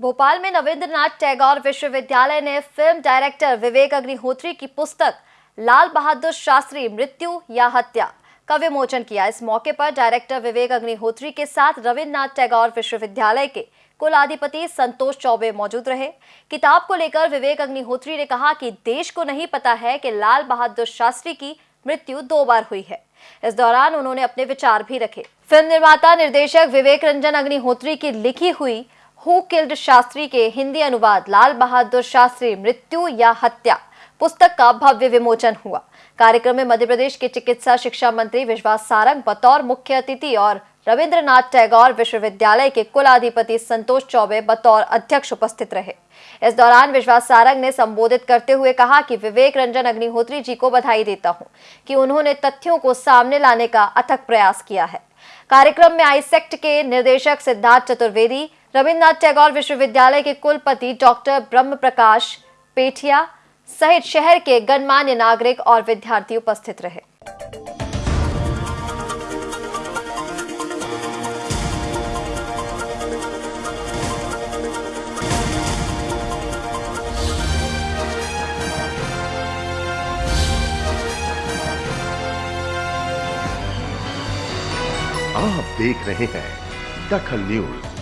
भोपाल में नवेंद्रनाथ टैगोर विश्वविद्यालय ने फ़िल्म डायरेक्टर विवेक अग्निहोत्री की पुस्तक, लाल बहादुर शास्त्री मृत्यु या हत्या का विमोचन किया। इस मौके पर डायरेक्टर विवेक अग्निहोत्री के साथ रविन्द्रनाथ टैगोर विश्वविद्यालय के कुलाधिपति संतोष चौबे मौजूद रहे। किताब को लेकर विवेक अग्निहोत्री ने कहा कि देश को नहीं पता है कि लाल बहादुर शास्त्री की मृत्यु दो बार हुई है। इस दौरान उन्होंने अपने विचार भी रखे। फ़िल्म निर्माता, निर्देशक विवेक रंजन अग्निहोत्री की लिखी हुई हु किल्ड शास्त्री के हिंदी अनुवाद, लाल बहादुर शास्त्री मृत्यु या हत्या? पुस्तक का भव्य विमोचन हुआ। कार्यक्रम में मध्य प्रदेश के चिकित्सा शिक्षा मंत्री विश्वास सारंग, बतौर मुख्य अतिथि और रविंद्रनाथ टैगोर विश्वविद्यालय के कुलाधिपति संतोष चौबे, बतौर अध्यक्ष उपस्थित रहे। इस दौरान विश्वास सारंग ने संबोधित करते हुए कहा कि विवेक रंजन अग्निहोत्री जी को बधाई देता हूँ कि उन्होंने तथ्यों को सामने लाने का अथक प्रयास किया है। कार्यक्रम में आईसेक्ट के निर्देशक सिद्धार्थ चतुर्वेदी रविन्द्रनाथ टैगोर विश्वविद्यालय के कुलपति डॉक्टर ब्रह्म प्रकाश पेठिया सहित शहर के गणमान्य नागरिक और विद्यार्थी उपस्थित रहे। आप देख रहे हैं दखल न्यूज़।